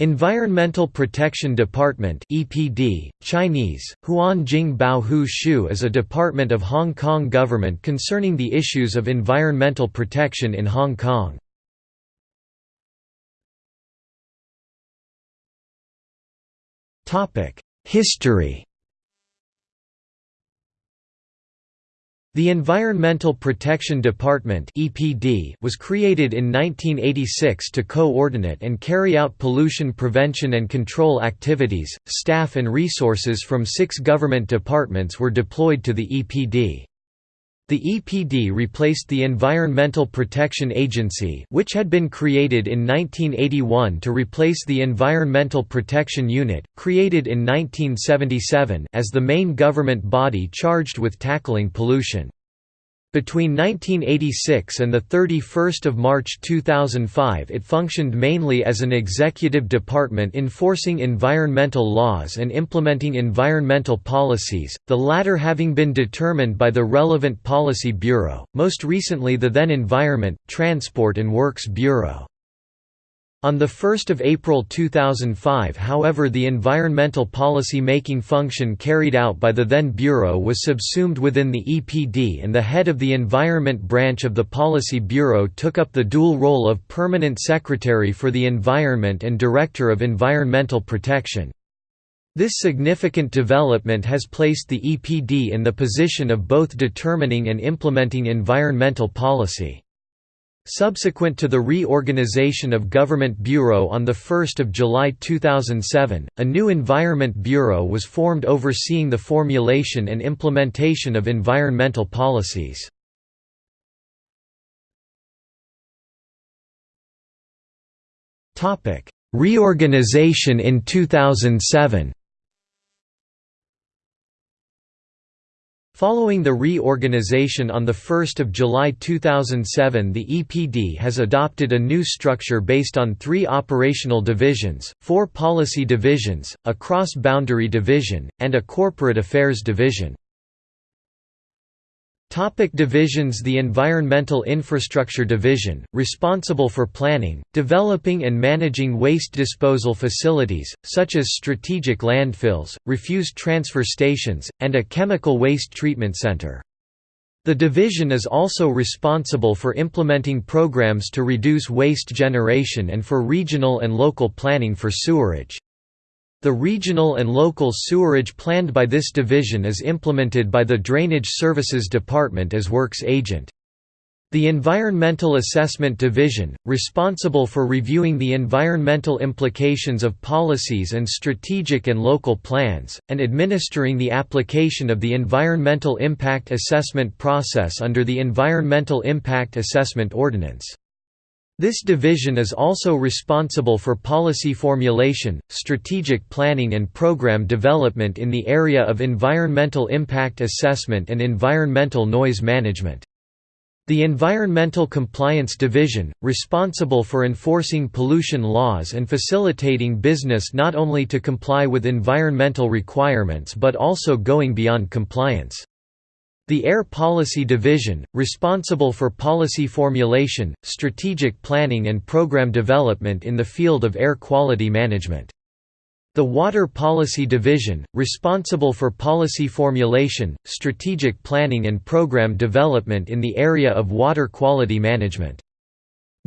Environmental Protection Department (EPD), Chinese, Huanjing Shu is a department of Hong Kong government concerning the issues of environmental protection in Hong Kong. Topic: History The Environmental Protection Department (EPD) was created in 1986 to coordinate and carry out pollution prevention and control activities. Staff and resources from 6 government departments were deployed to the EPD. The EPD replaced the Environmental Protection Agency which had been created in 1981 to replace the Environmental Protection Unit, created in 1977 as the main government body charged with tackling pollution. Between 1986 and 31 March 2005 it functioned mainly as an executive department enforcing environmental laws and implementing environmental policies, the latter having been determined by the relevant policy bureau, most recently the then Environment, Transport and Works Bureau. On 1 April 2005 however the environmental policy making function carried out by the then Bureau was subsumed within the EPD and the head of the Environment branch of the Policy Bureau took up the dual role of Permanent Secretary for the Environment and Director of Environmental Protection. This significant development has placed the EPD in the position of both determining and implementing environmental policy. Subsequent to the reorganization of Government Bureau on 1 July 2007, a new Environment Bureau was formed overseeing the formulation and implementation of environmental policies. Reorganization in 2007 Following the reorganization on 1 July 2007 the EPD has adopted a new structure based on three operational divisions, four policy divisions, a cross-boundary division, and a corporate affairs division. Topic divisions The Environmental Infrastructure Division, responsible for planning, developing and managing waste disposal facilities, such as strategic landfills, refuse transfer stations, and a chemical waste treatment center. The division is also responsible for implementing programs to reduce waste generation and for regional and local planning for sewerage. The regional and local sewerage planned by this division is implemented by the Drainage Services Department as works agent. The Environmental Assessment Division, responsible for reviewing the environmental implications of policies and strategic and local plans, and administering the application of the Environmental Impact Assessment process under the Environmental Impact Assessment Ordinance. This division is also responsible for policy formulation, strategic planning and program development in the area of environmental impact assessment and environmental noise management. The Environmental Compliance Division, responsible for enforcing pollution laws and facilitating business not only to comply with environmental requirements but also going beyond compliance. The Air Policy Division, responsible for policy formulation, strategic planning and program development in the field of air quality management. The Water Policy Division, responsible for policy formulation, strategic planning and program development in the area of water quality management.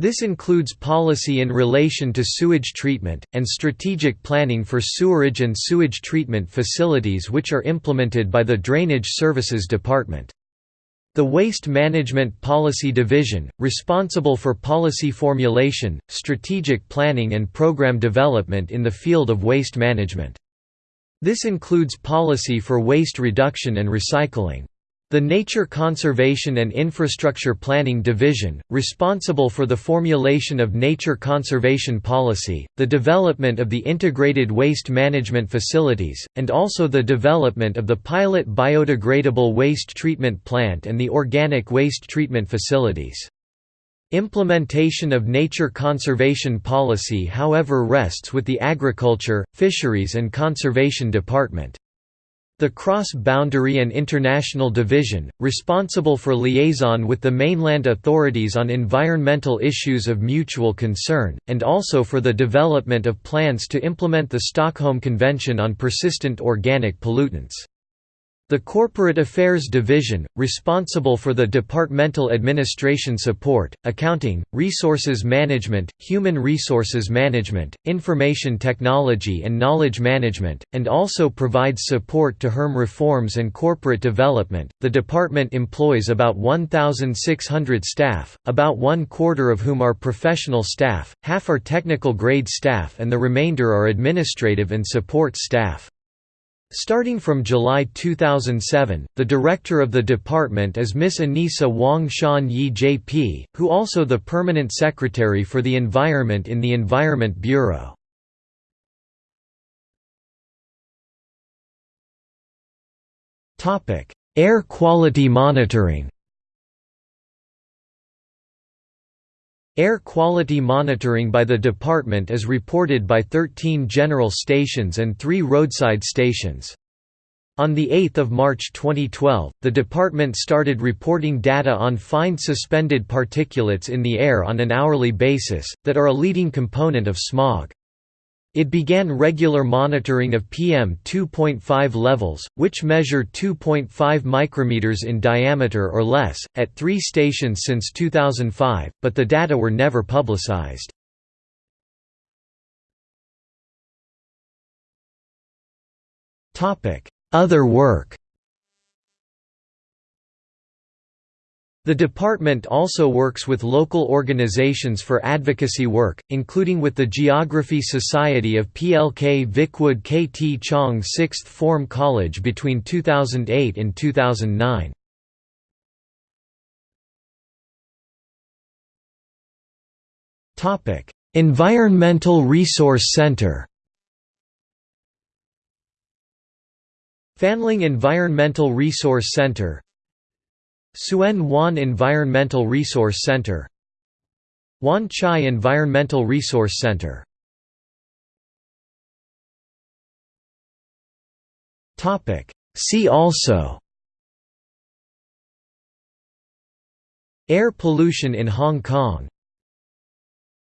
This includes policy in relation to sewage treatment, and strategic planning for sewerage and sewage treatment facilities which are implemented by the Drainage Services Department. The Waste Management Policy Division, responsible for policy formulation, strategic planning and program development in the field of waste management. This includes policy for waste reduction and recycling. The Nature Conservation and Infrastructure Planning Division, responsible for the formulation of nature conservation policy, the development of the integrated waste management facilities, and also the development of the pilot biodegradable waste treatment plant and the organic waste treatment facilities. Implementation of nature conservation policy however rests with the Agriculture, Fisheries and Conservation Department. The Cross-Boundary and International Division, responsible for liaison with the mainland authorities on environmental issues of mutual concern, and also for the development of plans to implement the Stockholm Convention on Persistent Organic Pollutants. The Corporate Affairs Division, responsible for the departmental administration support, accounting, resources management, human resources management, information technology and knowledge management, and also provides support to HERM reforms and corporate development. The department employs about 1,600 staff, about one quarter of whom are professional staff, half are technical grade staff, and the remainder are administrative and support staff. Starting from July 2007, the director of the department is Ms. Anissa Wong Sean-yee JP, who also the permanent secretary for the environment in the Environment Bureau. Air quality monitoring Air quality monitoring by the department is reported by 13 general stations and 3 roadside stations. On 8 March 2012, the department started reporting data on fine suspended particulates in the air on an hourly basis, that are a leading component of smog. It began regular monitoring of PM 2.5 levels, which measure 2.5 micrometers in diameter or less, at three stations since 2005, but the data were never publicized. Other work The department also works with local organizations for advocacy work, including with the Geography Society of PLK Vicwood KT Chong Sixth Form College between 2008 and 2009. Environmental Resource Center Fanling Environmental Resource Center Tsuen Wan Environmental Resource Center. Wan Chai Environmental Resource Center. See also. Air pollution in Hong Kong